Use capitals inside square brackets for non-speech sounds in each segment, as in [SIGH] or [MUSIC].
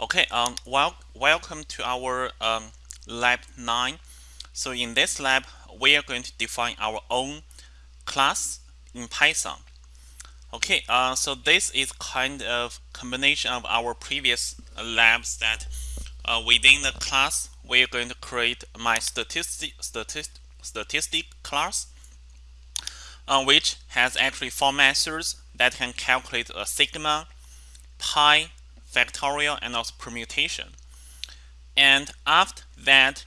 Okay, um, well, welcome to our um, lab 9. So in this lab, we are going to define our own class in Python. Okay, uh, so this is kind of combination of our previous labs that uh, within the class, we are going to create my statistic, statistic, statistic class, uh, which has actually four methods that can calculate a sigma, pi, factorial and also permutation. And after that,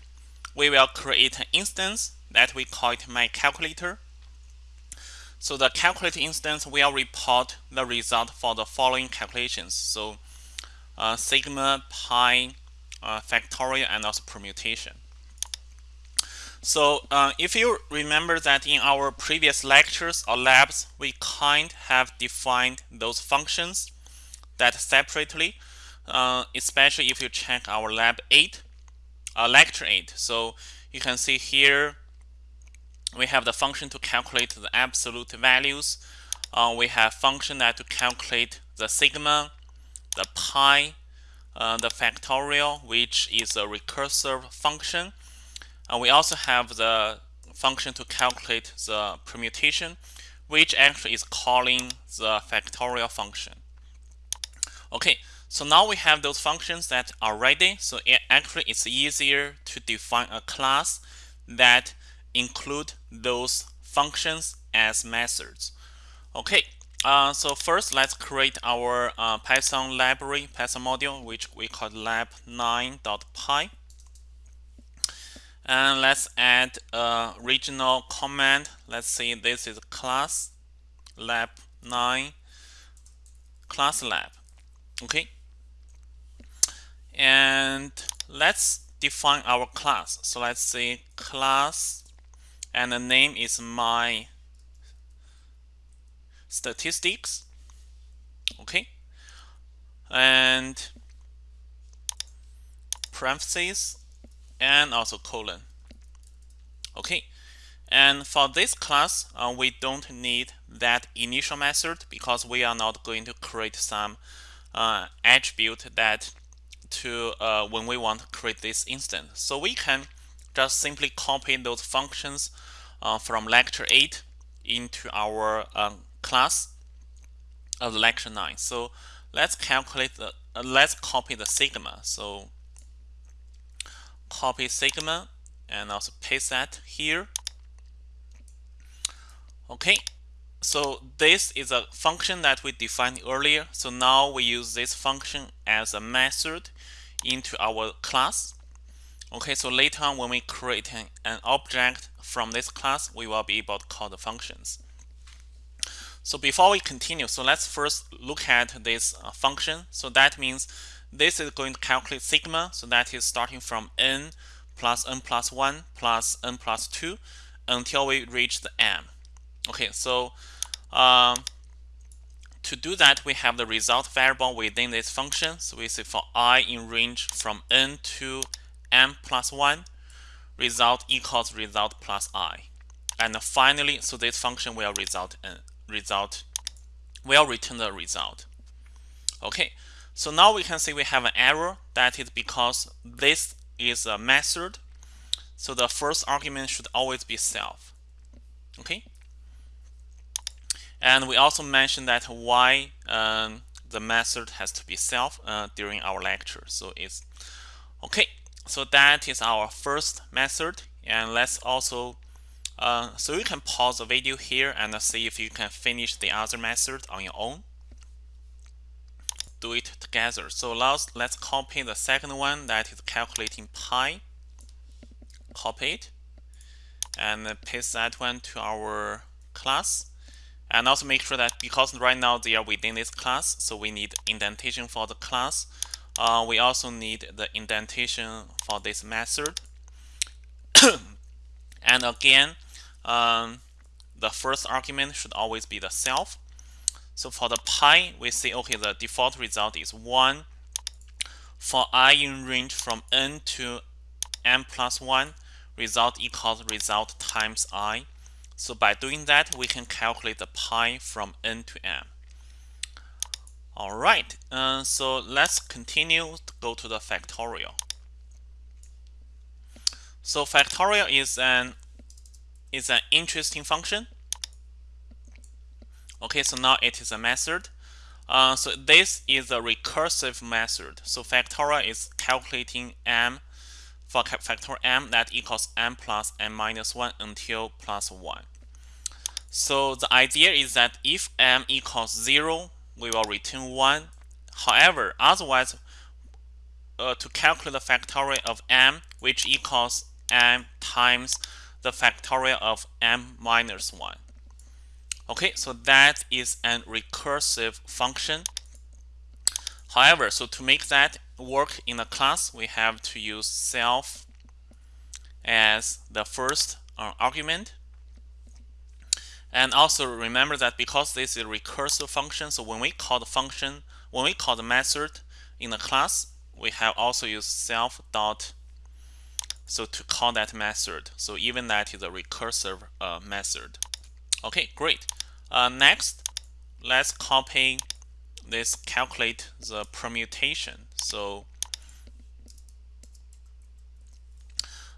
we will create an instance that we call it my calculator. So the calculator instance will report the result for the following calculations. So uh, sigma, pi, uh, factorial, and also permutation. So uh, if you remember that in our previous lectures or labs, we kind have defined those functions that separately, uh, especially if you check our lab 8, uh, lecture 8. So you can see here we have the function to calculate the absolute values. Uh, we have function that to calculate the sigma, the pi, uh, the factorial, which is a recursive function. And we also have the function to calculate the permutation, which actually is calling the factorial function. Okay, so now we have those functions that are ready. So it actually it's easier to define a class that include those functions as methods. Okay, uh, so first let's create our uh, Python library, Python module, which we call lab9.py. And let's add a regional command. Let's say this is class lab9 class lab okay? And let's define our class. So let's say class and the name is my statistics. Okay? And parentheses and also colon. Okay? And for this class uh, we don't need that initial method because we are not going to create some uh, attribute that to uh, when we want to create this instance. So we can just simply copy those functions uh, from lecture 8 into our um, class of lecture 9. So let's calculate the uh, let's copy the sigma. So copy sigma and also paste that here. Okay, so this is a function that we defined earlier. So now we use this function as a method into our class. Okay, so later on when we create an, an object from this class, we will be able to call the functions. So before we continue, so let's first look at this uh, function. So that means this is going to calculate sigma. So that is starting from n plus n plus 1 plus n plus 2 until we reach the m. Okay, so um, to do that, we have the result variable within this function. So we say for i in range from n to m plus 1, result equals result plus i. And finally, so this function will result in result will return the result. Okay, so now we can see we have an error. That is because this is a method. So the first argument should always be self. Okay, and we also mentioned that why um, the method has to be self uh, during our lecture. So it's okay. So that is our first method. And let's also, uh, so you can pause the video here and see if you can finish the other method on your own. Do it together. So let's, let's copy the second one that is calculating pi. Copy it and paste that one to our class and also make sure that because right now they are within this class so we need indentation for the class. Uh, we also need the indentation for this method. [COUGHS] And again um, the first argument should always be the self. So for the pi we say okay the default result is 1 for i in range from n to n plus 1 result equals result times i so by doing that, we can calculate the pi from n to m. All right, uh, so let's continue to go to the factorial. So factorial is an is an interesting function. Okay, so now it is a method. Uh, so this is a recursive method. So factorial is calculating m for factor m that equals m plus m minus 1 until plus 1. So the idea is that if m equals 0, we will return 1. However, otherwise, uh, to calculate the factorial of m, which equals m times the factorial of m minus 1. Okay, so that is an recursive function. However, so to make that work in a class, we have to use self as the first uh, argument. And also remember that because this is a recursive function, so when we call the function, when we call the method in the class, we have also used self dot so to call that method. So even that is a recursive uh, method. Okay, great. Uh, next, let's copy this calculate the permutation. So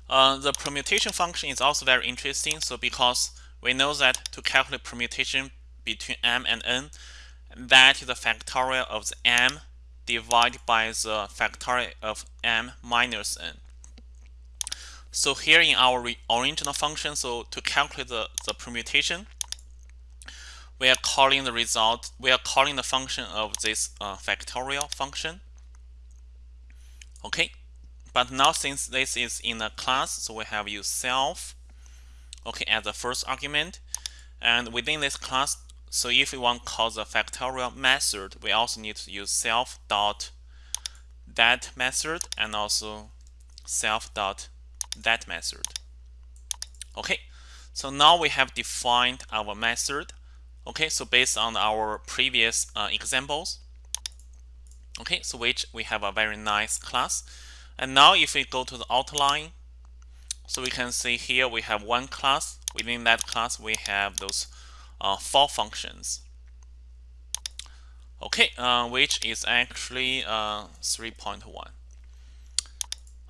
uh, the permutation function is also very interesting. So because we know that to calculate permutation between m and n, that is the factorial of the m divided by the factorial of m minus n. So here in our original function, so to calculate the, the permutation, we are calling the result, we are calling the function of this uh, factorial function. Okay, but now since this is in a class, so we have used self, okay, as the first argument. And within this class, so if we want to call the factorial method, we also need to use self dot that method and also self dot that method. Okay, so now we have defined our method. Okay, so based on our previous uh, examples, okay, so which we have a very nice class. And now if we go to the outline, so we can see here we have one class. Within that class, we have those uh, four functions. Okay, uh, which is actually uh, 3.1.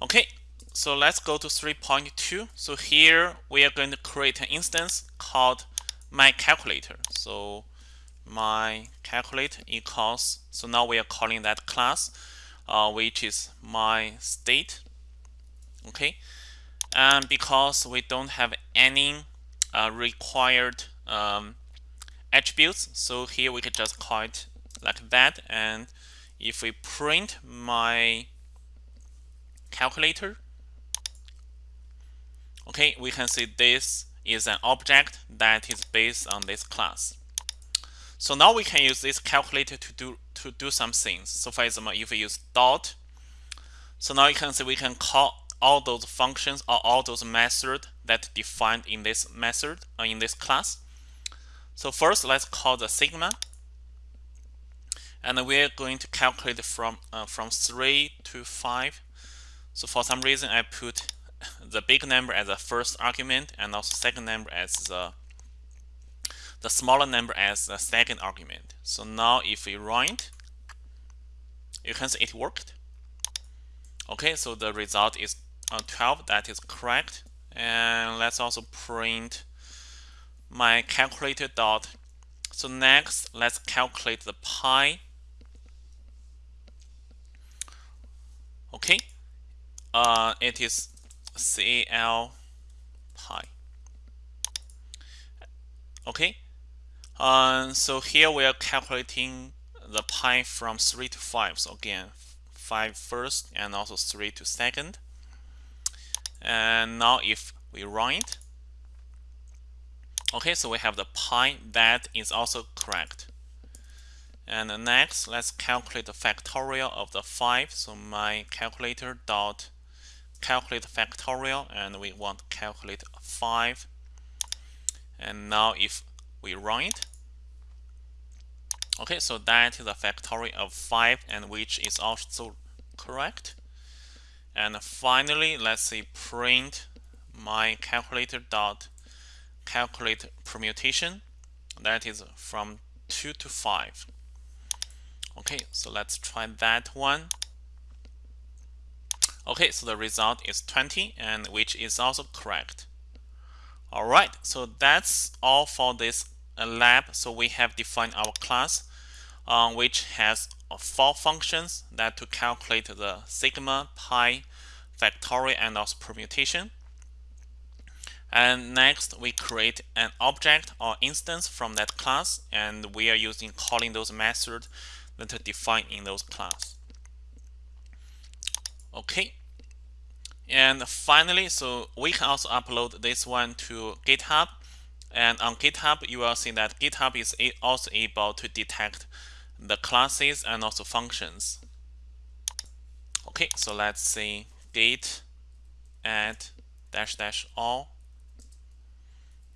Okay, so let's go to 3.2. So here we are going to create an instance called my calculator. So my calculate equals, so now we are calling that class, uh, which is my state. Okay, and because we don't have any uh, required um, attributes, so here we can just call it like that. And if we print my calculator, okay, we can see this is an object that is based on this class. So now we can use this calculator to do to do some things. So for example, if we use dot, so now you can see we can call all those functions or all those methods that defined in this method or uh, in this class. So first, let's call the sigma, and we're going to calculate from uh, from three to five. So for some reason, I put the big number as the first argument and also second number as the the smaller number as the second argument. So now if we run it, you can see it worked. Okay, so the result is uh, 12. That is correct. And let's also print my calculator dot. So next, let's calculate the pi. Okay, uh, it is CL pi. Okay, uh, so here we are calculating the pi from 3 to 5. So again, 5 first and also 3 to second. And now if we run it, okay, so we have the pi that is also correct. And next, let's calculate the factorial of the 5. So my calculator dot calculate factorial and we want to calculate 5 and now if we run it okay so that is a factorial of 5 and which is also correct. And finally let's say print my calculator dot calculate permutation. That is from 2 to 5 Okay, so let's try that one. Okay, so the result is 20 and which is also correct. All right, so that's all for this uh, lab. So we have defined our class um, which has uh, four functions that to calculate the sigma, pi, factorial, and also permutation. And next, we create an object or instance from that class, and we are using calling those methods that are defined in those class. Okay. And finally, so we can also upload this one to GitHub. And on GitHub, you will see that GitHub is also able to detect the classes and also functions. Okay, so let's say git add dash dash all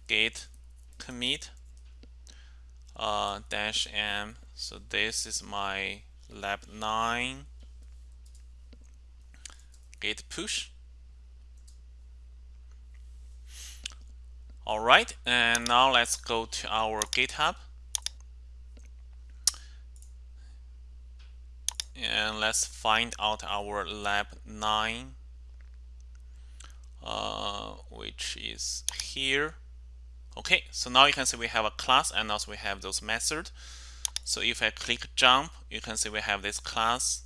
git commit uh, dash m. So this is my lab 9 git push. All right, and now let's go to our GitHub. And let's find out our lab 9, uh, which is here. Okay, so now you can see we have a class and also we have those methods. So if I click jump, you can see we have this class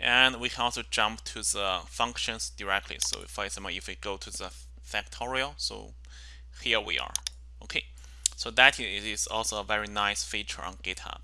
and we can also jump to the functions directly. So for example, if we go to the factorial, so here we are. Okay, so that is also a very nice feature on GitHub.